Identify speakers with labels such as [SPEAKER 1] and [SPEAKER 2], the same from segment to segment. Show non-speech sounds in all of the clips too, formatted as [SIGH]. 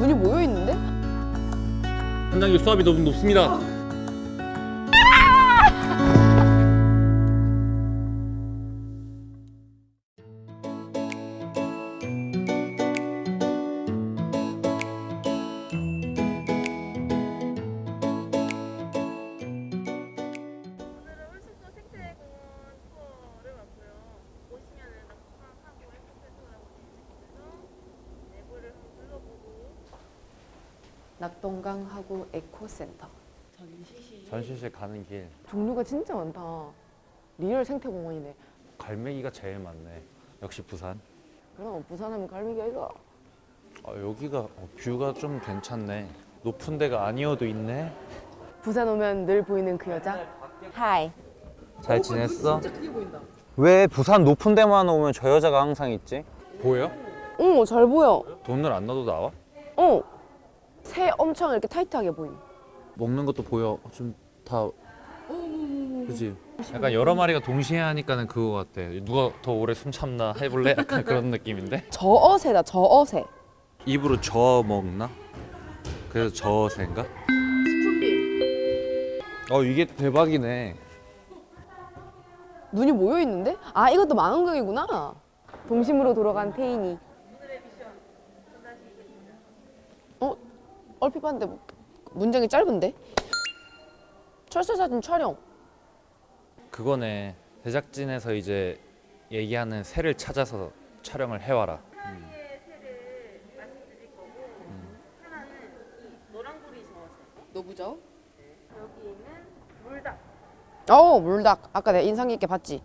[SPEAKER 1] 눈이 모여 있는데?
[SPEAKER 2] 현장님 수압이 너무 높습니다.
[SPEAKER 1] 낙동강하구 에코센터.
[SPEAKER 2] 전시실 가는 길
[SPEAKER 1] 종류가 진짜 많다. Real 생태공원이네.
[SPEAKER 2] 갈매기가 제일 많네. 역시 부산.
[SPEAKER 1] 그럼 부산하면 갈매기가 이거.
[SPEAKER 2] 아, 여기가 어, view가 좀 괜찮네. 높은 데가 아니어도 있네.
[SPEAKER 1] 부산 오면 늘 보이는 그 여자. Hi.
[SPEAKER 2] 잘 지냈어?
[SPEAKER 1] 크게 보인다.
[SPEAKER 3] 왜 부산 높은 데만 오면 저 여자가 항상 있지?
[SPEAKER 2] 보여?
[SPEAKER 1] 어, 잘 보여.
[SPEAKER 2] 돈을 안 넣어도 나와?
[SPEAKER 1] 어. 새 엄청 이렇게 타이트하게 보임.
[SPEAKER 2] 먹는 것도 보여. 좀 다. 그지. 약간 여러 마리가 동시에 하니까는 그거 같아. 누가 더 오래 숨 참나 해볼래? 약간 그런 느낌인데. [LAUGHS]
[SPEAKER 1] 저어새다, 저어새.
[SPEAKER 2] 입으로 저 먹나? 그래서 저새인가? 스푼빌. 어 이게 대박이네.
[SPEAKER 1] 눈이 모여 있는데? 아, 이것도 망원경이구나. 동심으로 돌아간 태인이. 얼핏 봤는데 뭐- 문장이 짧은데? 철새 사진 촬영.
[SPEAKER 2] 그거네. 제작진에서 이제 얘기하는 새를 찾아서 촬영을 해와라.
[SPEAKER 4] 노랑구리 저어새
[SPEAKER 1] 노부저?
[SPEAKER 4] 여기에는 물닭
[SPEAKER 1] 어, 물닭. 아까 내가 인상 깊게 봤지?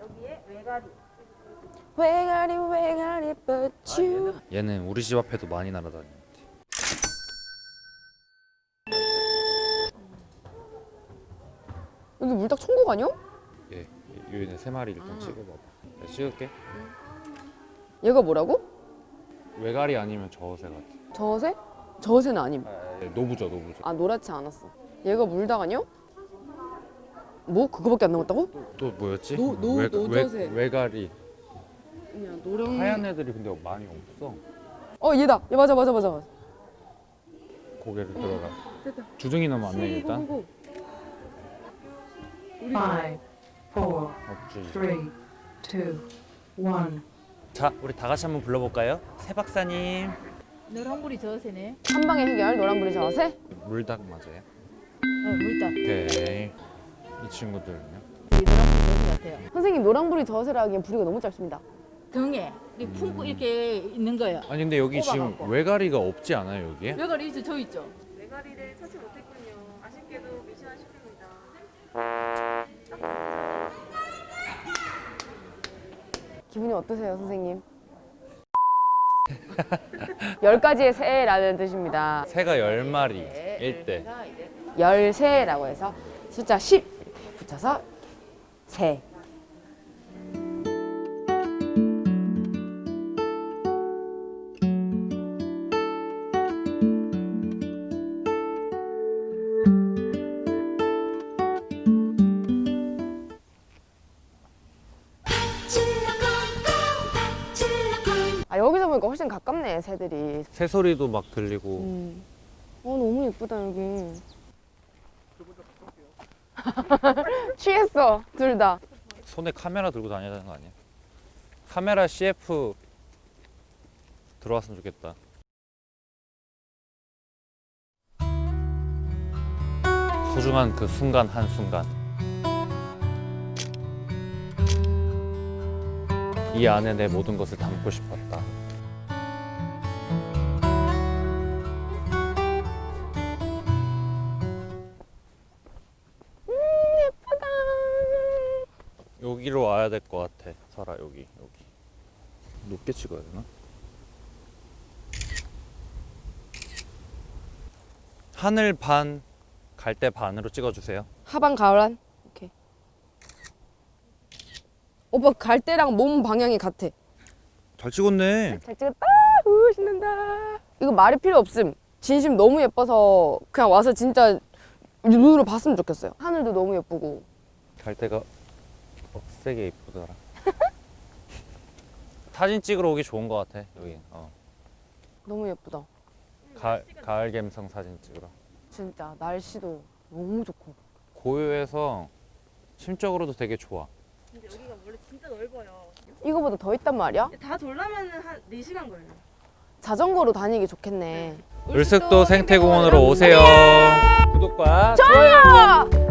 [SPEAKER 4] 여기에 외가리
[SPEAKER 1] 왜가리 왜가리 but you
[SPEAKER 2] 얘는 우리 집 앞에도 많이 날아다니는데.
[SPEAKER 1] 여기 물닭 천국 아니야?
[SPEAKER 2] 얘, 얘네 세 마리 일단 찍어봐봐. 내가 찍을게.
[SPEAKER 1] 얘가 뭐라고?
[SPEAKER 2] 외가리 아니면 저새 같아.
[SPEAKER 1] 저어새? 저어새는 아님
[SPEAKER 2] 네, 노부죠, 노부죠.
[SPEAKER 1] 아 노랗지 않았어 얘가 아니야? 뭐? 그거밖에 안 남았다고?
[SPEAKER 2] 또 뭐였지?
[SPEAKER 1] 노- 노-
[SPEAKER 2] 외,
[SPEAKER 1] 노저새.
[SPEAKER 2] 외, 외가리.
[SPEAKER 1] 그냥 노랑
[SPEAKER 2] 하얀 애들이 근데 많이 없어.
[SPEAKER 1] 어 얘다 얘 맞아 맞아 맞아
[SPEAKER 2] 고개를 들어라. 주둥이 너무 안 내, 일단.
[SPEAKER 5] Five, four,
[SPEAKER 2] 없지.
[SPEAKER 5] three, two, one.
[SPEAKER 2] 자, 우리 다 같이 한번 불러볼까요? 새 박사님.
[SPEAKER 6] 노란불이 저새네.
[SPEAKER 1] 한 방에 해결 노란불이 저어새?
[SPEAKER 2] 물닭 맞아요?
[SPEAKER 6] 어, 물닭.
[SPEAKER 2] 오케이. 이 친구들은요?
[SPEAKER 6] 이 노란불이 저새 같아요.
[SPEAKER 1] 선생님 노란불이 저어새라 하기엔 부리가 너무 짧습니다
[SPEAKER 6] 등에 이렇게 품고 이렇게 있는 거예요.
[SPEAKER 2] 아니 근데 여기 지금
[SPEAKER 6] 꼽아갖고.
[SPEAKER 2] 외가리가 없지 않아요 여기에?
[SPEAKER 6] 외가리 있죠, 저 있죠.
[SPEAKER 4] 외가리를 찾지 못했군요. 아쉽게도.
[SPEAKER 1] 기분이 어떠세요 선생님? [LAUGHS] 열 가지의 새라는 뜻입니다
[SPEAKER 2] 새가 열 마리 일 때.
[SPEAKER 1] 열새라고 해서 숫자 10 이렇게 붙여서 새 훨씬 가깝네 새들이
[SPEAKER 2] 새 소리도 막 들리고.
[SPEAKER 1] 음. 어 너무 예쁘다 여기 [LAUGHS] 취했어 둘 다
[SPEAKER 2] 손에 카메라 들고 다녀야 되는 거 아니야? 카메라 CF 들어왔으면 좋겠다. 소중한 그 순간 한 순간. 이 안에 내 모든 것을 담고
[SPEAKER 1] 싶었다.
[SPEAKER 2] 여기로 와야 될 것 같아. 설아 여기 여기. 높게 찍어야 되나? 하늘 반, 갈대 반으로 찍어주세요.
[SPEAKER 1] 하반 가을한 오케이 오빠 갈 때랑 몸 방향이 같아
[SPEAKER 2] 잘 찍었네.
[SPEAKER 1] 잘 찍었다 우 신난다 이거 말이 필요 없음 진심 너무 예뻐서 그냥 와서 진짜 눈으로 봤으면 좋겠어요 하늘도 너무 예쁘고
[SPEAKER 2] 갈대가 억세게 이쁘더라. [LAUGHS] 사진 찍으러 오기 좋은 것 같아 여기. 어.
[SPEAKER 1] 너무 예쁘다
[SPEAKER 2] 가을, 가을 감성 사진 찍으러.
[SPEAKER 1] 진짜 날씨도 너무 좋고.
[SPEAKER 2] 고요해서 심적으로도 되게 좋아.
[SPEAKER 4] 근데 여기가 원래 진짜 넓어요.
[SPEAKER 1] 이거보다 더 있단 말이야?
[SPEAKER 4] 다 돌려면 한 4시간 걸려요.
[SPEAKER 1] 자전거로 다니기 좋겠네.
[SPEAKER 2] 울숙도 생태공원으로 오세요. 구독과 좋아요.